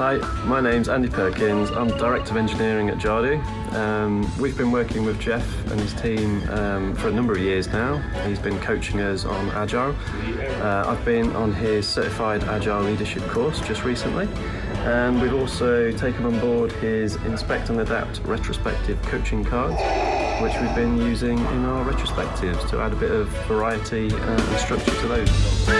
Hi, my name's Andy Perkins. I'm Director of Engineering at Jadu. Um, we've been working with Jeff and his team um, for a number of years now. He's been coaching us on Agile. Uh, I've been on his Certified Agile Leadership course just recently. And we've also taken on board his Inspect and Adapt retrospective coaching cards, which we've been using in our retrospectives to add a bit of variety uh, and structure to those.